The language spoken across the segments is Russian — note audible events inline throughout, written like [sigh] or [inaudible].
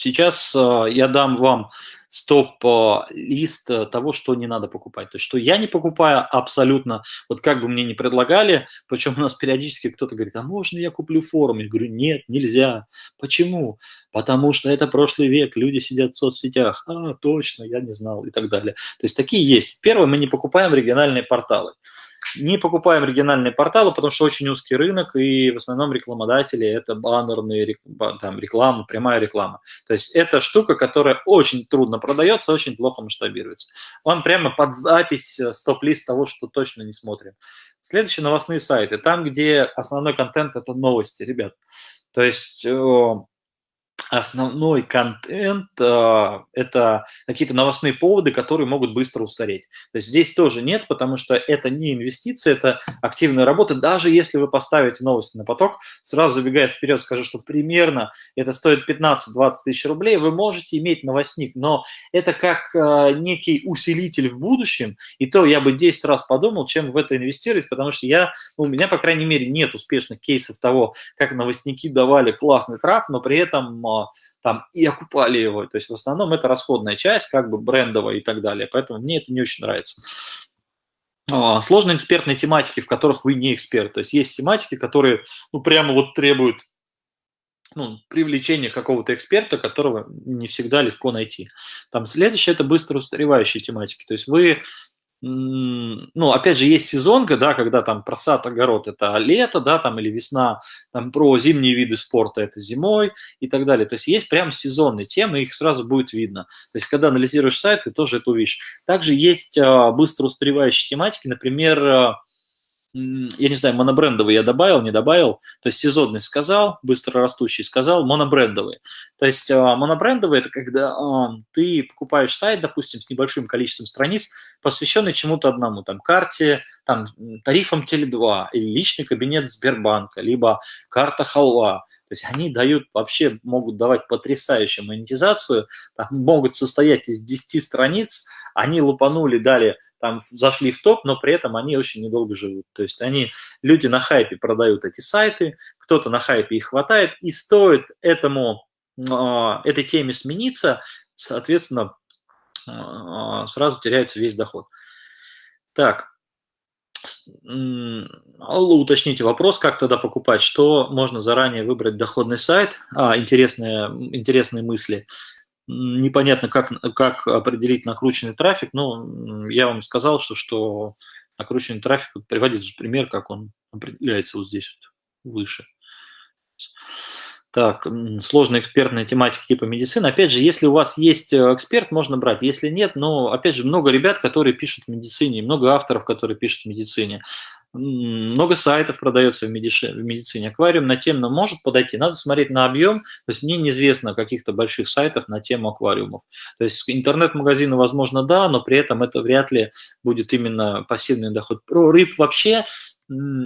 сейчас э, я дам вам стоп-лист э, того, что не надо покупать. То есть, что я не покупаю абсолютно, вот как бы мне не предлагали, причем у нас периодически кто-то говорит, а можно я куплю форум? Я говорю, нет, нельзя. Почему? Потому что это прошлый век, люди сидят в соцсетях. А, точно, я не знал и так далее. То есть, такие есть. Первое, мы не покупаем региональные порталы. Не покупаем региональные порталы, потому что очень узкий рынок, и в основном рекламодатели – это баннерные там, реклама, прямая реклама. То есть это штука, которая очень трудно продается, очень плохо масштабируется. Он прямо под запись э, стоп-лист того, что точно не смотрим. Следующие новостные сайты. Там, где основной контент – это новости, ребят. То есть основной контент э, это какие-то новостные поводы, которые могут быстро устареть. То есть здесь тоже нет, потому что это не инвестиция, это активная работа. Даже если вы поставите новости на поток, сразу забегая вперед, скажу, что примерно это стоит 15-20 тысяч рублей, вы можете иметь новостник, но это как э, некий усилитель в будущем, и то я бы 10 раз подумал, чем в это инвестировать, потому что я, ну, у меня, по крайней мере, нет успешных кейсов того, как новостники давали классный траф, но при этом э, там и окупали его. То есть в основном это расходная часть, как бы брендовая и так далее. Поэтому мне это не очень нравится. А, сложные экспертные тематики, в которых вы не эксперт. То есть есть тематики, которые ну, прямо вот требуют ну, привлечения какого-то эксперта, которого не всегда легко найти. Там следующее – это быстро устаревающие тематики. То есть вы ну, опять же, есть сезонка, да, когда там про сад, огород – это лето, да, там, или весна, там, про зимние виды спорта – это зимой и так далее. То есть есть прям сезонные темы, их сразу будет видно. То есть когда анализируешь сайт, ты тоже это увидишь. Также есть а, быстро устаревающие тематики, например, а, я не знаю, монобрендовый я добавил, не добавил, то есть сезонный сказал, быстро растущий сказал, монобрендовый. То есть а, монобрендовый – это когда а, ты покупаешь сайт, допустим, с небольшим количеством страниц, посвященный чему-то одному, там, карте, там, тарифам Теле2, или личный кабинет Сбербанка, либо карта Халва. То есть они дают, вообще могут давать потрясающую монетизацию, там, могут состоять из 10 страниц, они лупанули, дали, там, зашли в топ, но при этом они очень недолго живут. То есть они, люди на хайпе продают эти сайты, кто-то на хайпе их хватает, и стоит этому, этой теме смениться, соответственно, а, сразу теряется весь доход. Так, уточните вопрос, как тогда покупать, что можно заранее выбрать доходный сайт, а, интересные, интересные мысли – непонятно, как, как определить накрученный трафик, но я вам сказал, что, что накрученный трафик, приводит же пример, как он определяется вот здесь вот выше. Так, сложная экспертная тематика типа медицины. Опять же, если у вас есть э, эксперт, можно брать. Если нет, но, опять же, много ребят, которые пишут в медицине, много авторов, которые пишут в медицине много сайтов продается в, медицине. Аквариум на тему может подойти. Надо смотреть на объем. То есть мне неизвестно каких-то больших сайтов на тему аквариумов. То есть интернет-магазины, возможно, да, но при этом это вряд ли будет именно пассивный доход. Про рыб вообще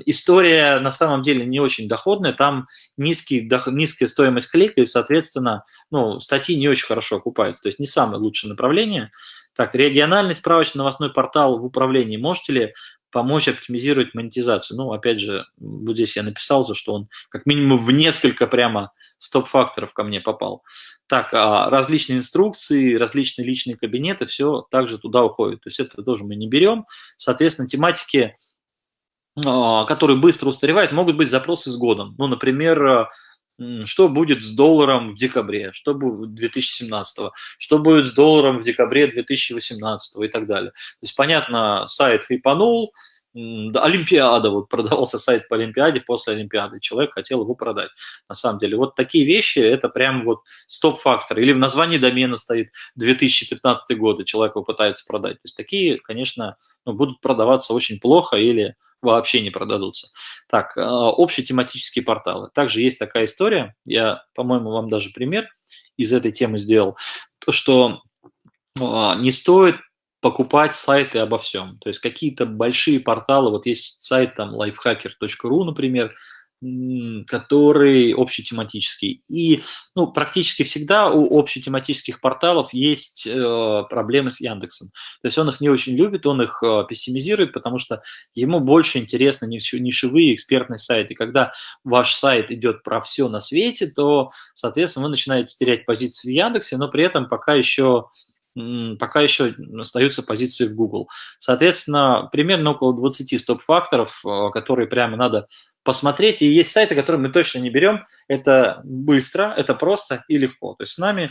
история на самом деле не очень доходная, там низкий, низкая стоимость клика, и, соответственно, ну, статьи не очень хорошо окупаются, то есть не самое лучшее направление. Так, региональный справочный новостной портал в управлении. Можете ли помочь оптимизировать монетизацию. Ну, опять же, вот здесь я написал, что он как минимум в несколько прямо стоп-факторов ко мне попал. Так, а различные инструкции, различные личные кабинеты, все также туда уходит. То есть это тоже мы не берем. Соответственно, тематики, а, которые быстро устаревают, могут быть запросы с годом. Ну, например, что будет с долларом в декабре, что будет 2017, что будет с долларом в декабре 2018 и так далее. То есть, понятно, сайт хипанул, Олимпиада, вот [laughs] продавался сайт по Олимпиаде, после Олимпиады человек хотел его продать. На самом деле, вот такие вещи, это прям вот стоп-фактор. Или в названии домена стоит 2015 год, и человек его пытается продать. То есть такие, конечно, ну, будут продаваться очень плохо или вообще не продадутся. Так, а, общие тематические порталы. Также есть такая история, я, по-моему, вам даже пример из этой темы сделал, то, что а, не стоит покупать сайты обо всем. То есть какие-то большие порталы, вот есть сайт там lifehacker.ru, например, который общетематический. И ну, практически всегда у общетематических порталов есть э, проблемы с Яндексом. То есть он их не очень любит, он их э, пессимизирует, потому что ему больше интересны нишевые экспертные сайты. Когда ваш сайт идет про все на свете, то, соответственно, вы начинаете терять позиции в Яндексе, но при этом пока еще пока еще остаются позиции в Google. Соответственно, примерно около 20 стоп-факторов, э, которые прямо надо посмотреть. И есть сайты, которые мы точно не берем. Это быстро, это просто и легко. То есть с нами,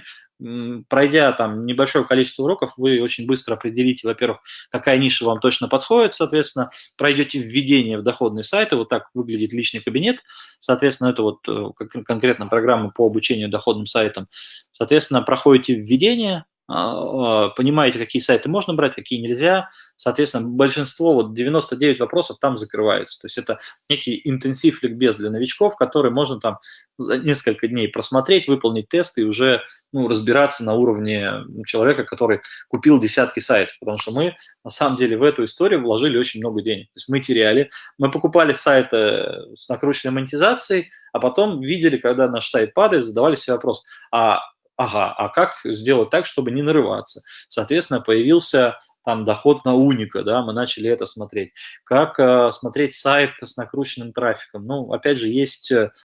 пройдя там небольшое количество уроков, вы очень быстро определите, во-первых, какая ниша вам точно подходит, соответственно, пройдете введение в доходный сайт, и вот так выглядит личный кабинет. Соответственно, это вот э, конкретно программа по обучению доходным сайтам. Соответственно, проходите введение, понимаете, какие сайты можно брать, какие нельзя. Соответственно, большинство, вот 99 вопросов там закрывается. То есть это некий интенсив ликбез для новичков, который можно там несколько дней просмотреть, выполнить тесты и уже ну, разбираться на уровне человека, который купил десятки сайтов. Потому что мы, на самом деле, в эту историю вложили очень много денег. То есть мы теряли, мы покупали сайты с накрученной монетизацией, а потом видели, когда наш сайт падает, задавали себе вопрос, а ага, а как сделать так, чтобы не нарываться? Соответственно, появился там доход на уника, да, мы начали это смотреть. Как э, смотреть сайт с накрученным трафиком? Ну, опять же, есть э,